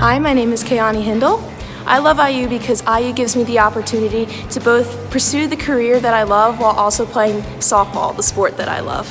Hi, my name is Kayani Hindle. I love IU because IU gives me the opportunity to both pursue the career that I love while also playing softball, the sport that I love.